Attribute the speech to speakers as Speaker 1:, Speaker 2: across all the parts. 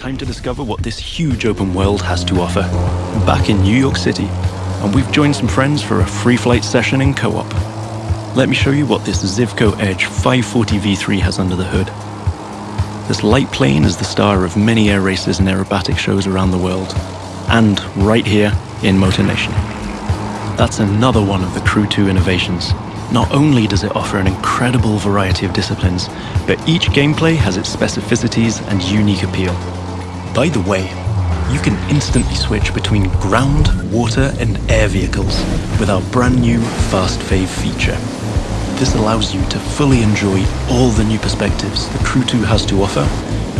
Speaker 1: Time to discover what this huge open world has to offer. Back in New York City, and we've joined some friends for a free flight session in co-op. Let me show you what this Zivko Edge 540 V3 has under the hood. This light plane is the star of many air races and aerobatic shows around the world, and right here in Motor Nation. That's another one of the Crew 2 innovations. Not only does it offer an incredible variety of disciplines, but each gameplay has its specificities and unique appeal. By the way, you can instantly switch between ground, water and air vehicles with our brand new Fast Fav feature. This allows you to fully enjoy all the new perspectives the Crew 2 has to offer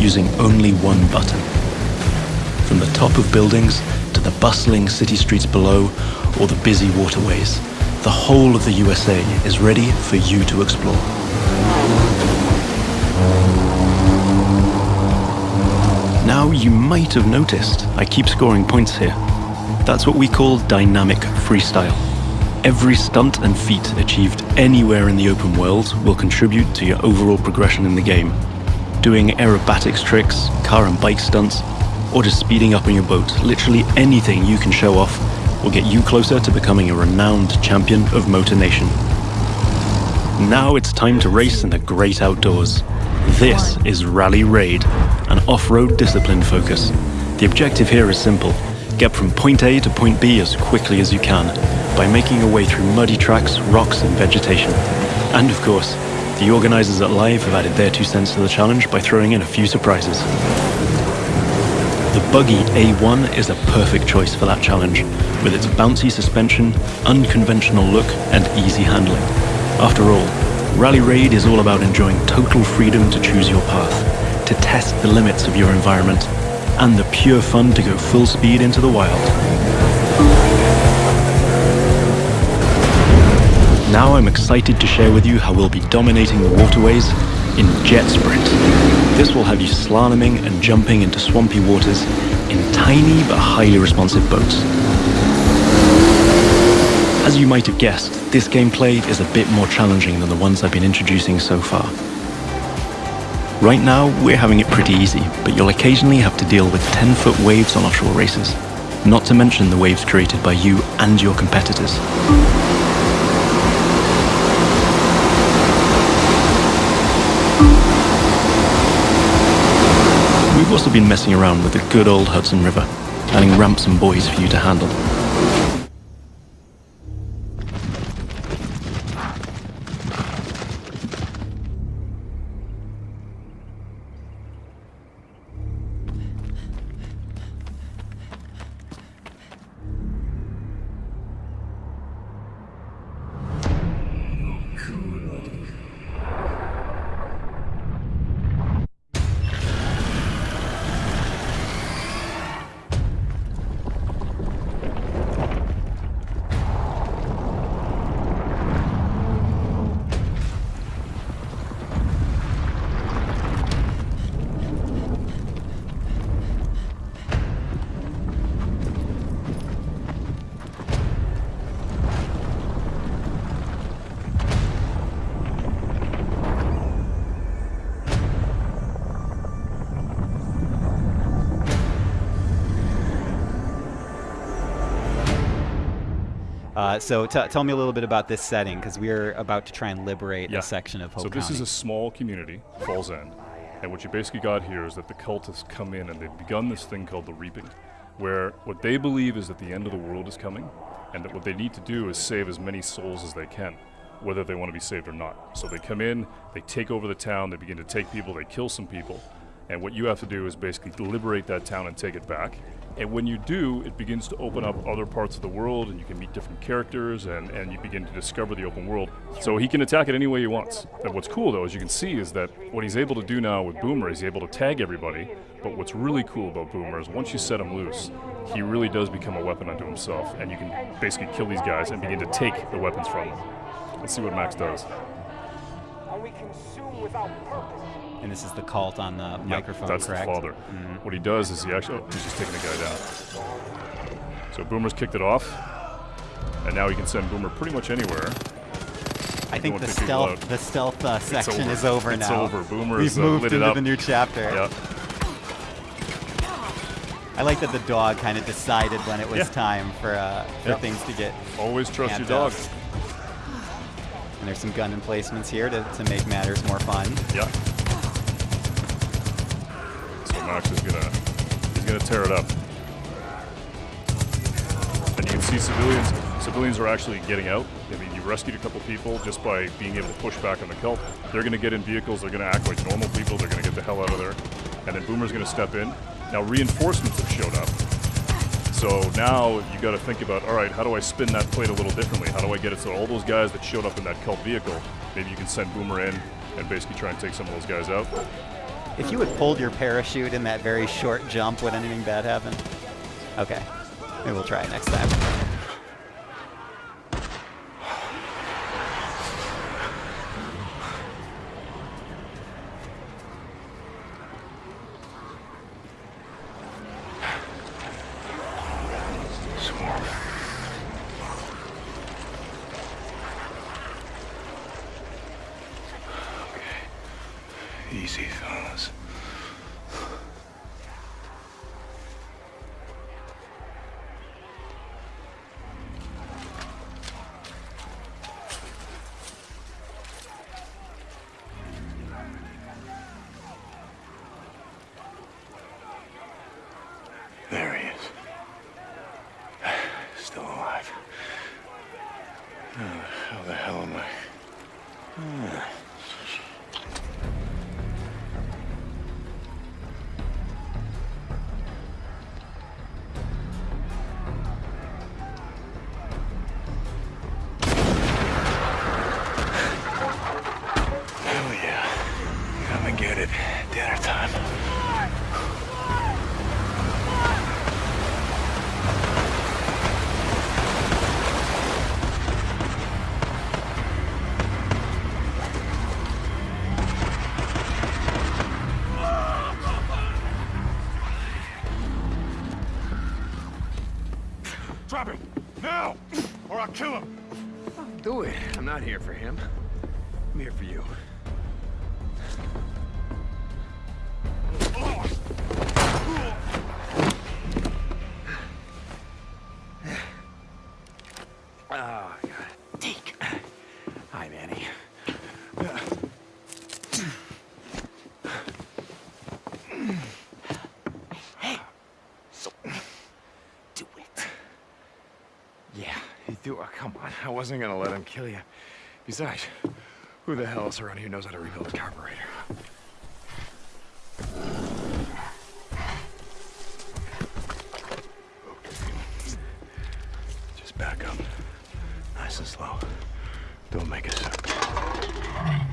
Speaker 1: using only one button. From the top of buildings to the bustling city streets below or the busy waterways, the whole of the USA is ready for you to explore. Now you might have noticed I keep scoring points here. That's what we call dynamic freestyle. Every stunt and feat achieved anywhere in the open world will contribute to your overall progression in the game. Doing aerobatics tricks, car and bike stunts, or just speeding up on your boat, literally anything you can show off will get you closer to becoming a renowned champion of Motor Nation. Now it's time to race in the great outdoors. This is Rally Raid, an off-road discipline focus. The objective here is simple. Get from point A to point B as quickly as you can, by making your way through muddy tracks, rocks and vegetation. And of course, the organisers at Live have added their two cents to the challenge by throwing in a few surprises. The buggy A1 is a perfect choice for that challenge, with its bouncy suspension, unconventional look, and easy handling. After all, Rally Raid is all about enjoying total freedom to choose your path, to test the limits of your environment, and the pure fun to go full speed into the wild. Now I'm excited to share with you how we'll be dominating the waterways in Jet Sprint. This will have you slaloming and jumping into swampy waters in tiny but highly responsive boats. As you might have guessed, this gameplay is a bit more challenging than the ones I've been introducing so far. Right now, we're having it pretty easy, but you'll occasionally have to deal with 10-foot waves on offshore races, not to mention the waves created by you and your competitors. We've also been messing around with the good old Hudson River, adding ramps and buoys for you to handle.
Speaker 2: Uh, so tell me a little bit about this setting, because we're about to try and liberate yeah. a section of Hope
Speaker 3: So this
Speaker 2: County.
Speaker 3: is a small community, Falls End, and what you basically got here is that the cultists come in and they've begun this thing called the Reaping, where what they believe is that the end of the world is coming, and that what they need to do is save as many souls as they can, whether they want to be saved or not. So they come in, they take over the town, they begin to take people, they kill some people, and what you have to do is basically liberate that town and take it back. And when you do, it begins to open up other parts of the world and you can meet different characters and, and you begin to discover the open world. So he can attack it any way he wants. And what's cool though, as you can see, is that what he's able to do now with Boomer is he's able to tag everybody. But what's really cool about Boomer is once you set him loose, he really does become a weapon unto himself and you can basically kill these guys and begin to take the weapons from them. Let's see what Max does. And we consume without
Speaker 2: purpose. And this is the cult on the yep, microphone,
Speaker 3: that's
Speaker 2: correct?
Speaker 3: the father. Mm -hmm. What he does is he actually, oh, he's just taking the guy down. So Boomer's kicked it off, and now he can send Boomer pretty much anywhere.
Speaker 2: I think the stealth, the stealth uh, section
Speaker 3: over.
Speaker 2: is over
Speaker 3: it's
Speaker 2: now.
Speaker 3: It's over. Boomer
Speaker 2: We've
Speaker 3: uh,
Speaker 2: moved into the new chapter.
Speaker 3: Yep.
Speaker 2: I like that the dog kind of decided when it was
Speaker 3: Yeah.
Speaker 2: time for uh, for
Speaker 3: Yeah.
Speaker 2: things to get.
Speaker 3: Always trust your dog.
Speaker 2: up. And there's some gun emplacements here to, to make matters more fun.
Speaker 3: Yeah. Max is gonna he's gonna tear it up. And you can see civilians civilians are actually getting out. I mean you rescued a couple people just by being able to push back on the kelp. They're gonna get in vehicles, they're gonna act like normal people, they're gonna get the hell out of there. And then Boomer's gonna step in. Now reinforcements have showed up. So now you got to think about, all right, how do I spin that plate a little differently? How do I get it so all those guys that showed up in that cult vehicle, maybe you can send Boomer in and basically try and take some of those guys out.
Speaker 2: If you had pulled your parachute in that very short jump, would anything bad happen? Okay. Maybe we'll try it next time.
Speaker 4: Do. Oh, come on. I wasn't gonna let him kill you. Besides, who the hell else around here knows how to rebuild a carburetor? Just back up. Nice and slow. Don't make a sound.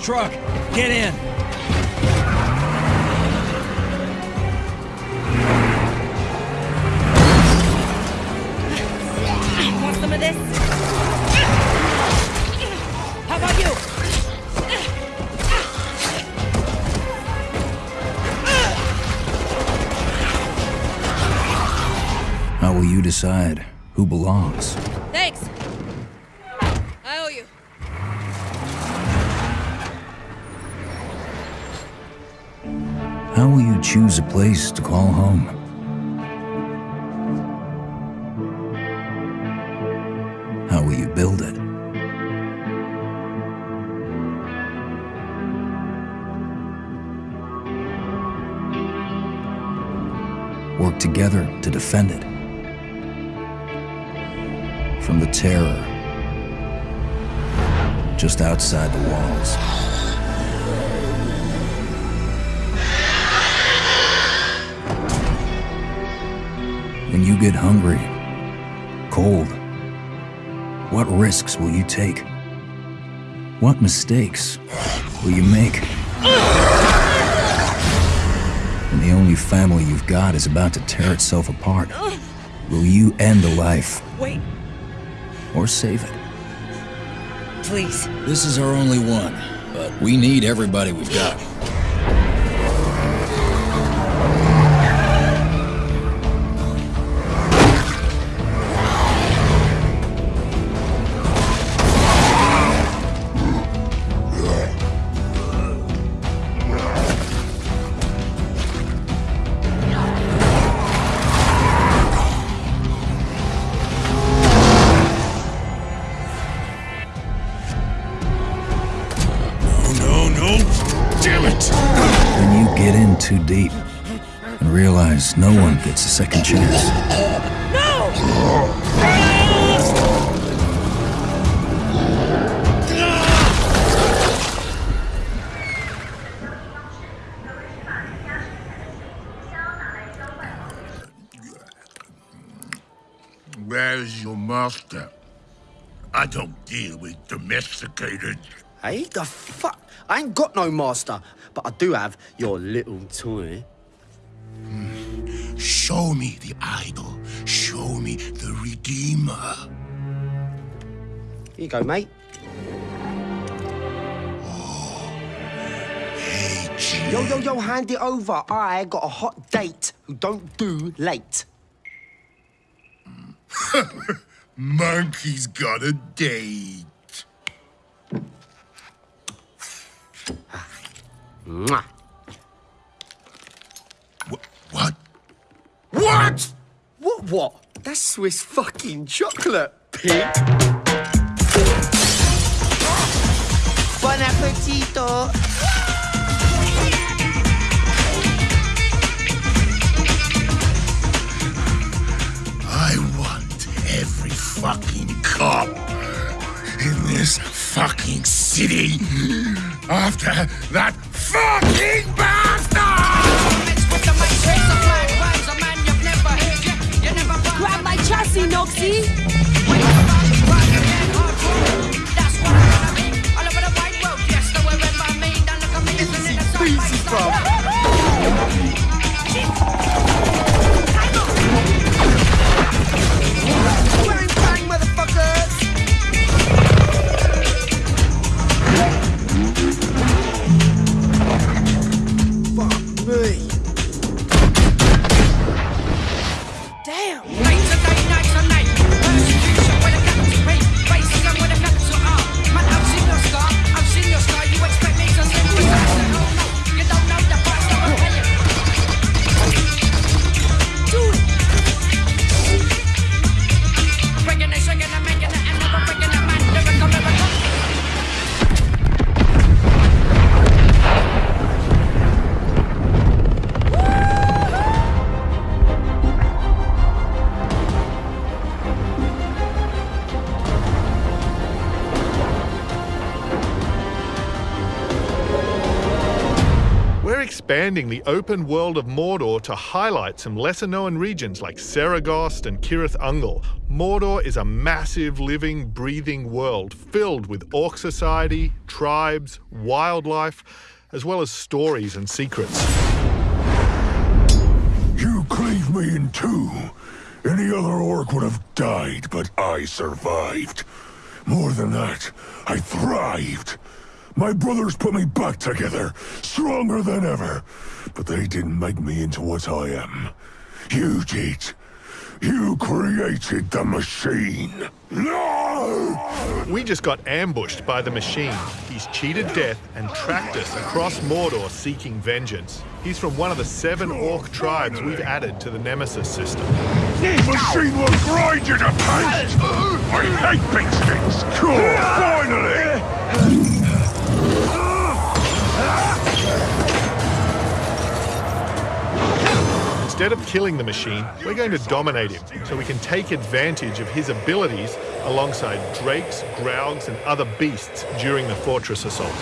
Speaker 5: Truck, get in.
Speaker 6: Want some of this? How about you?
Speaker 5: How will you decide who belongs? Choose a place to call home? How will you build it? Work together to defend it. From the terror just outside the walls. Get hungry, cold, what risks will you take? What mistakes will you make? When the only family you've got is about to tear itself apart, will you end a life
Speaker 6: Wait,
Speaker 5: or save it?
Speaker 6: please.
Speaker 5: This is our only one. but we need everybody we've got. One gets a second chance.
Speaker 7: Where's your master? I don't deal with domesticated.
Speaker 8: Hey, the fuck? I ain't got no master, but I do have your little toy. Hmm.
Speaker 7: Show me the idol. Show me the Redeemer.
Speaker 8: Here you go, mate.
Speaker 7: Oh, hey, G.
Speaker 8: Yo, yo, yo, hand it over. I got a hot date who don't do late.
Speaker 7: Monkey's got a date.
Speaker 8: Ah.
Speaker 7: Mwah. What? What?
Speaker 8: What? That's Swiss fucking chocolate, pig. Bon appetito.
Speaker 7: I want every fucking cop in this fucking city after that fucking bastard!
Speaker 6: Noxie!
Speaker 9: Expanding the open world of Mordor to highlight some lesser known regions like Seregost and Cirith Ungol. Mordor is a massive, living, breathing world filled with orc society, tribes, wildlife, as well as stories and secrets.
Speaker 7: You cleaved me in two. Any other orc would have died, but I survived. More than that, I thrived. My brothers put me back together, stronger than ever. But they didn't make me into what I am. You did. You created the machine. No!
Speaker 9: We just got ambushed by the machine. He's cheated death and tracked us across Mordor seeking vengeance. He's from one of the seven orc tribes we've added to the Nemesis system.
Speaker 7: The machine will grind you to paste! I hate big sticks! Cool, finally!
Speaker 9: Instead of killing the machine, we're going to dominate him so we can take advantage of his abilities alongside drakes, graugs, and other beasts during the fortress assault.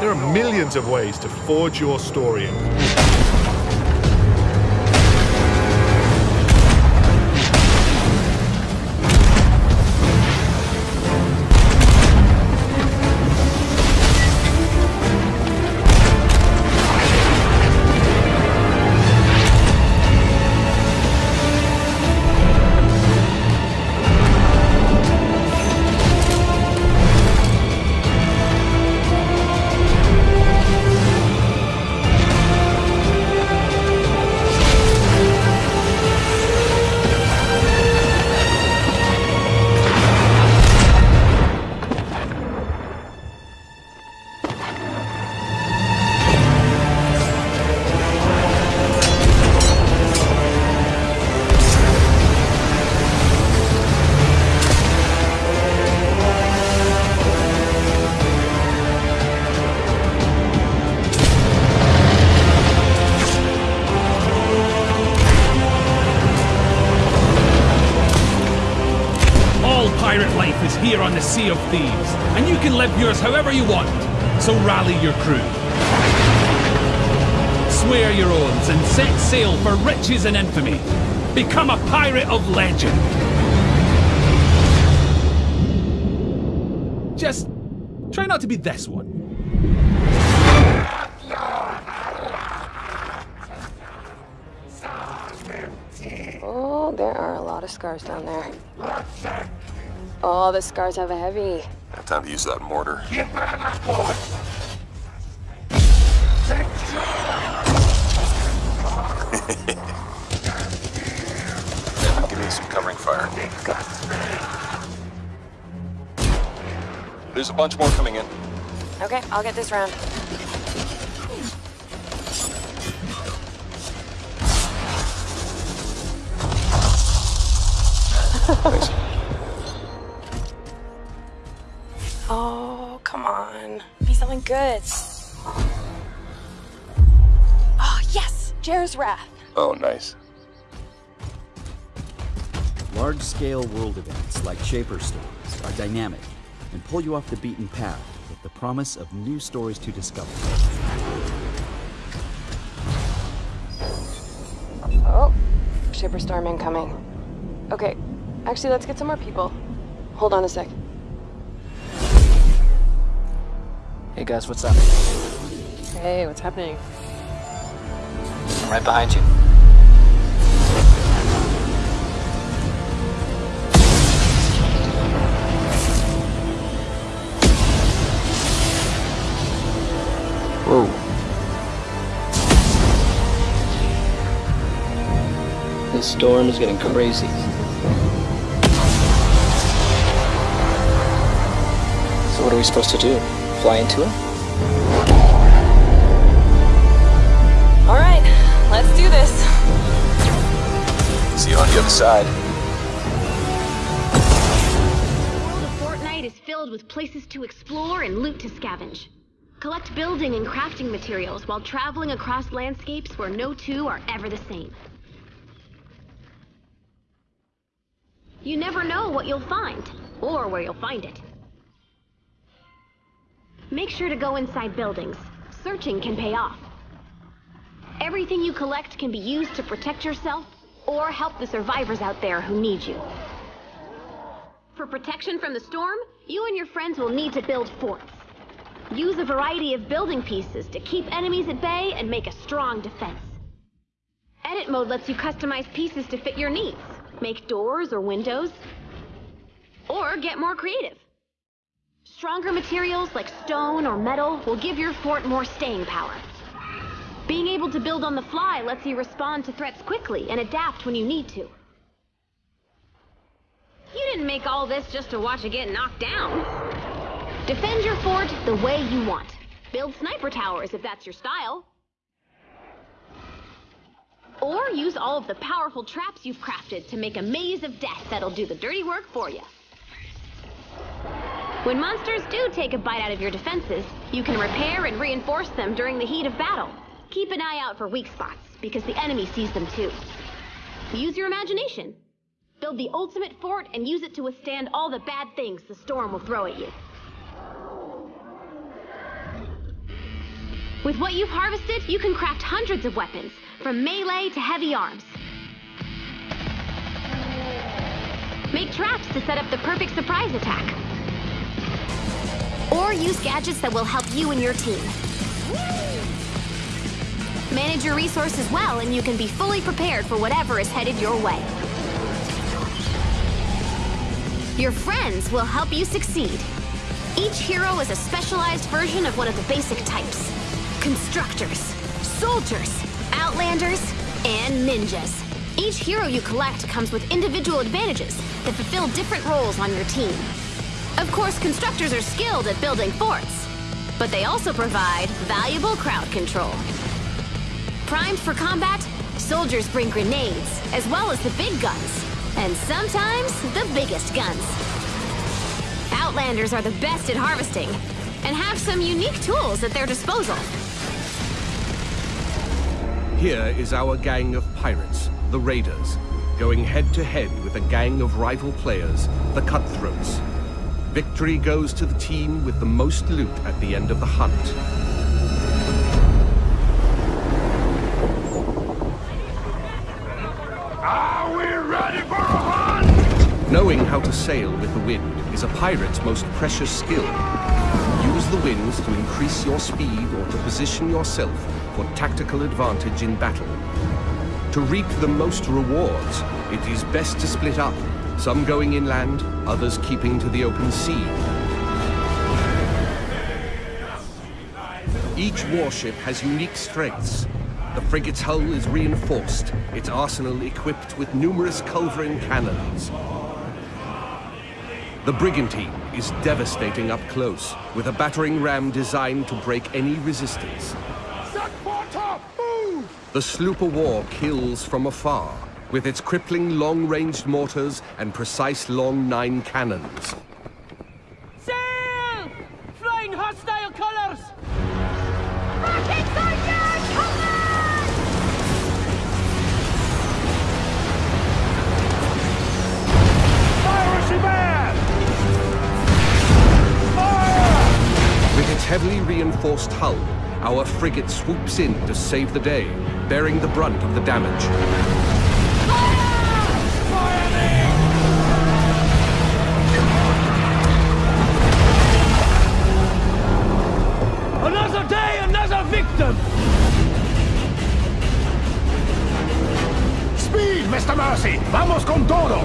Speaker 9: There are millions of ways to forge your story.
Speaker 10: A sea of thieves, and you can live yours however you want. So rally your crew. Swear your oaths and set sail for riches and infamy. Become a pirate of legend. Just try not to be this one.
Speaker 11: Oh, there are a lot of scars down there. Oh, the scars have a heavy.
Speaker 12: Have time to use that mortar. Give me some covering fire. There's a bunch more coming in.
Speaker 11: Okay, I'll get this round.
Speaker 12: Thanks.
Speaker 11: Oh, come on. Be something good. Oh, yes! Jer's Wrath.
Speaker 12: Oh, nice.
Speaker 13: Large-scale world events like Shaper Storms are dynamic and pull you off the beaten path with the promise of new stories to discover.
Speaker 11: Oh, Shaper Storm incoming. Okay, actually, let's get some more people. Hold on a sec.
Speaker 14: Hey guys, what's up?
Speaker 11: Hey, what's happening?
Speaker 14: I'm right behind you. Whoa. This storm is getting crazy. So what are we supposed to do? Fly into him?
Speaker 11: All right, let's do this.
Speaker 12: See you on the other side.
Speaker 15: The Fortnite is filled with places to explore and loot to scavenge. Collect building and crafting materials while traveling across landscapes where no two are ever the same. You never know what you'll find, or where you'll find it. Make sure to go inside buildings. Searching can pay off. Everything you collect can be used to protect yourself or help the survivors out there who need you. For protection from the storm, you and your friends will need to build forts. Use a variety of building pieces to keep enemies at bay and make a strong defense. Edit mode lets you customize pieces to fit your needs. Make doors or windows. Or get more creative. Stronger materials like stone or metal will give your fort more staying power. Being able to build on the fly lets you respond to threats quickly and adapt when you need to. You didn't make all this just to watch it get knocked down. Defend your fort the way you want. Build sniper towers if that's your style. Or use all of the powerful traps you've crafted to make a maze of death that'll do the dirty work for you. When monsters do take a bite out of your defenses, you can repair and reinforce them during the heat of battle. Keep an eye out for weak spots, because the enemy sees them too. Use your imagination. Build the ultimate fort and use it to withstand all the bad things the storm will throw at you. With what you've harvested, you can craft hundreds of weapons, from melee to heavy arms. Make traps to set up the perfect surprise attack. Or use gadgets that will help you and your team. Manage your resources well and you can be fully prepared for whatever is headed your way. Your friends will help you succeed. Each hero is a specialized version of one of the basic types. Constructors, soldiers, outlanders, and ninjas. Each hero you collect comes with individual advantages that fulfill different roles on your team. Of course, constructors are skilled at building forts, but they also provide valuable crowd control. Primed for combat, soldiers bring grenades, as well as the big guns, and sometimes the biggest guns. Outlanders are the best at harvesting, and have some unique tools at their disposal.
Speaker 16: Here is our gang of pirates, the Raiders, going head to head with a gang of rival players, the Cutthroats. Victory goes to the team with the most loot at the end of the hunt.
Speaker 7: Are we ready for a hunt?
Speaker 16: Knowing how to sail with the wind is a pirate's most precious skill. Use the winds to increase your speed or to position yourself for tactical advantage in battle. To reap the most rewards, it is best to split up, some going inland, others keeping to the open sea. Each warship has unique strengths. The frigate's hull is reinforced, its arsenal equipped with numerous culverin cannons. The brigantine is devastating up close, with a battering ram designed to break any resistance.
Speaker 7: Set for top! Move!
Speaker 16: The sloop of war kills from afar, with its crippling long-ranged mortars and precise long nine cannons.
Speaker 6: Sail! Flying hostile colors!
Speaker 7: Piracy man!
Speaker 16: With its heavily reinforced hull, our frigate swoops in to save the day, bearing the brunt of the damage.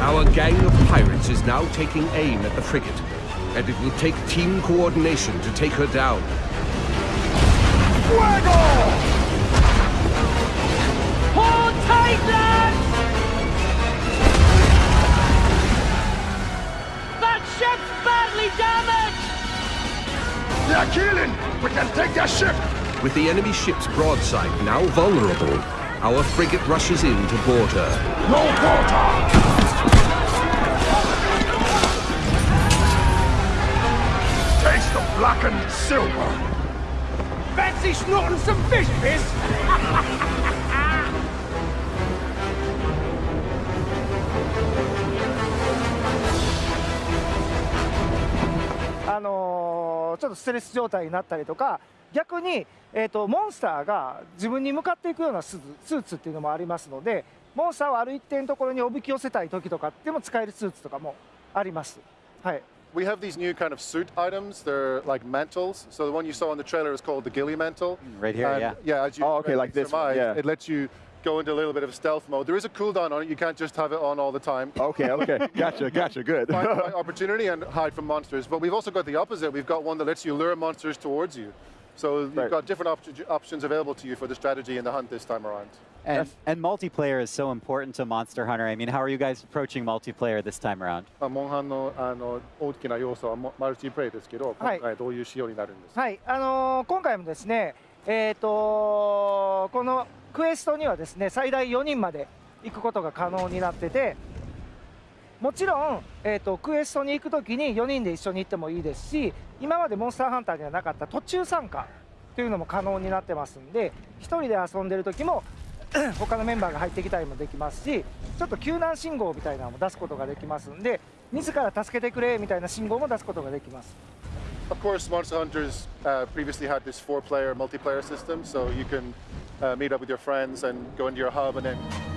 Speaker 16: Our gang of pirates is now taking aim at the frigate, and it will take team coordination to take her down.
Speaker 7: Fuego! They're killing! We can take their ship!
Speaker 16: With the enemy ship's broadside now vulnerable, our frigate rushes in to board her.
Speaker 7: No quarter! Taste the blackened silver!
Speaker 6: Fancy snorting some fish piss?
Speaker 17: あちょっとステレス状態になったりとか逆に、えー、とモンスターが自分に向かっていくようなスーツスーツっていうのもありますのでモンスターをある一定のところにおびき寄せたい時とかでも使えるスーツとかもあります。はい
Speaker 18: We have these new kind of suit items. They're like mantles. So the one you saw in the trailer is called the ghillie mantle.
Speaker 2: Right here,
Speaker 18: And,
Speaker 2: yeah.
Speaker 18: Yeah, as you
Speaker 19: Oh, okay, like this one,
Speaker 18: surmise,
Speaker 19: yeah.
Speaker 18: It lets you go into a little bit of stealth mode. There is a cooldown on it. You can't just have it on all the time.
Speaker 19: Okay, okay. Gotcha, gotcha. Good.
Speaker 18: Find the right opportunity and hide from monsters. But we've also got the opposite. We've got one that lets you lure monsters towards you. So you've got different op- options available to you for the strategy and the hunt this time around.
Speaker 2: And, and multiplayer is so important to Monster Hunter. I mean, how are you guys approaching multiplayer this time around?
Speaker 18: まあモンハンのあの大きな要素はモマルチプレイですけど、
Speaker 17: はい
Speaker 18: 今回どういう仕様になるんですか
Speaker 17: はい、あのー今回もですね、えー、とこの クエストにはですね最大4人まで行くことが可能になっててもちろん、えー、とクエストに行くときに4人で一緒に行ってもいいですし今までモンスターハンターにはなかった途中参加というのも可能になってますんで1人で遊んでる時も 他のメンバーが入ってきたりもできますしちょっと救難信号みたいなのも出すことができますんで自ら助けてくれみたいな信号も出すことができます。
Speaker 18: Of course, Monster Hunters uh, previously had this four-player multiplayer system, so you can uh, meet up with your friends and go into your hub and then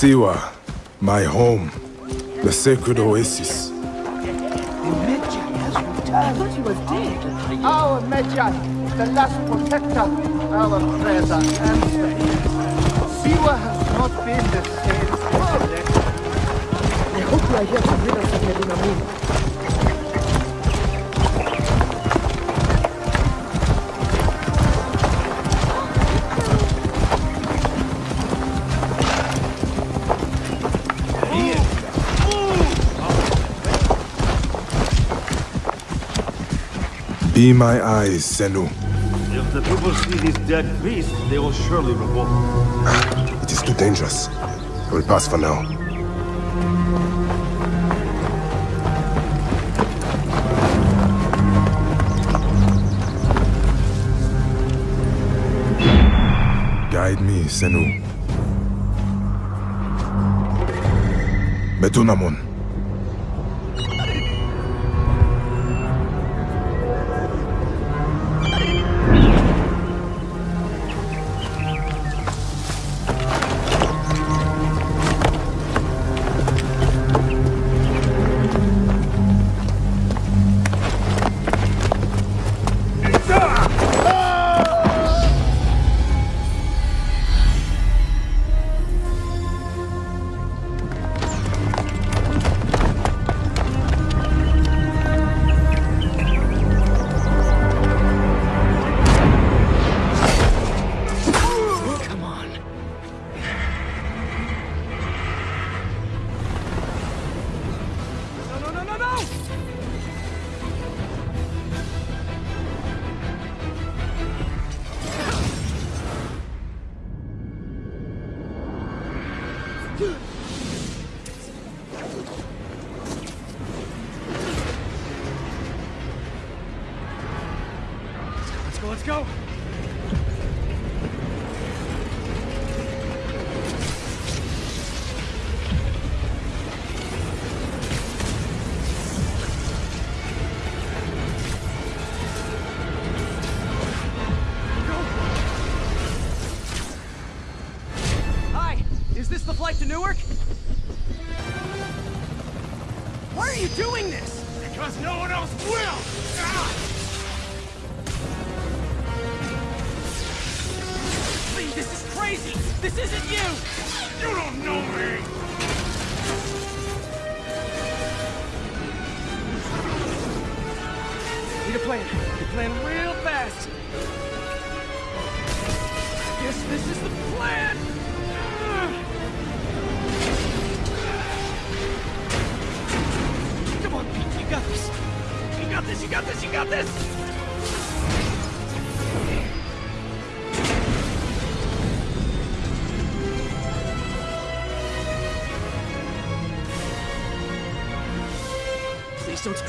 Speaker 20: Siwa, my home, the sacred oasis.
Speaker 17: I thought he was dead. Our Medjay, the last protector, our prayers are answered. Siwa has not been the same since. I hope you are here to rid us of Medina
Speaker 20: Be my eyes, Senu.
Speaker 21: If the people see these dead beasts, they will surely revolt.
Speaker 20: Ah, it is too dangerous. I will pass for now. Guide me, Senu. Betunamon.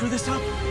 Speaker 10: Screw this up.